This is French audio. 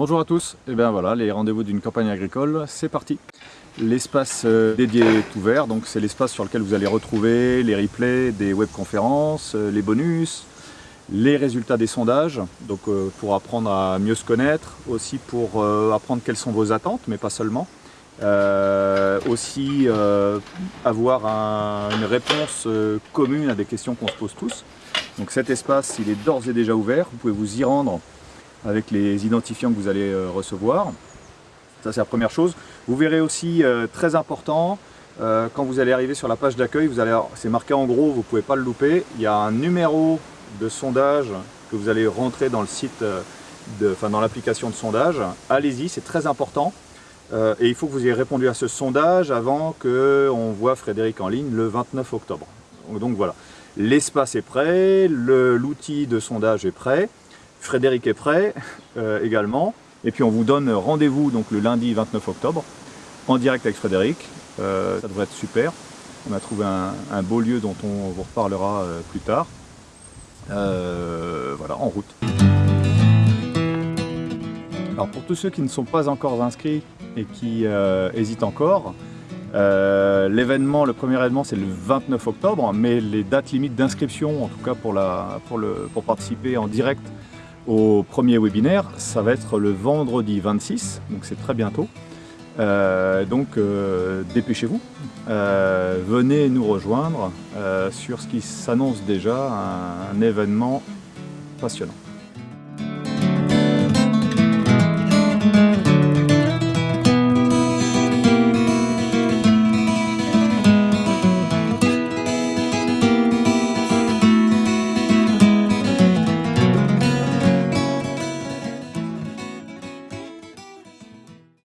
Bonjour à tous, et bien voilà, les rendez-vous d'une campagne agricole, c'est parti L'espace euh, dédié est ouvert, c'est l'espace sur lequel vous allez retrouver les replays des webconférences, euh, les bonus, les résultats des sondages, donc euh, pour apprendre à mieux se connaître, aussi pour apprendre quelles sont vos attentes, mais pas seulement. aussi avoir une réponse commune à des questions qu'on se pose tous. Donc cet espace, il est d'ores et déjà ouvert, vous pouvez vous y rendre avec les identifiants que vous allez euh, recevoir. Ça c'est la première chose. Vous verrez aussi, euh, très important, euh, quand vous allez arriver sur la page d'accueil, c'est marqué en gros, vous ne pouvez pas le louper, il y a un numéro de sondage que vous allez rentrer dans le site, de, enfin dans l'application de sondage. Allez-y, c'est très important. et il faut que vous ayez répondu à ce sondage avant qu'on voit Frédéric en ligne le 29 octobre. Donc voilà, l'espace est prêt, l'outil de sondage est prêt. Frédéric est prêt euh, également. Et puis on vous donne rendez-vous donc le lundi 29 octobre en direct avec Frédéric. Euh, ça devrait être super. On a trouvé un, beau lieu dont on vous reparlera euh, plus tard. voilà, en route. Alors pour tous ceux qui ne sont pas encore inscrits et qui hésitent encore, l'événement, le premier événement c'est le 29 octobre, mais les dates limites d'inscription, en tout cas pour participer en direct au premier webinaire, ça va être le vendredi 26, donc c'est très bientôt. Euh, donc euh, dépêchez-vous, euh, venez nous rejoindre sur ce qui s'annonce déjà un événement passionnant.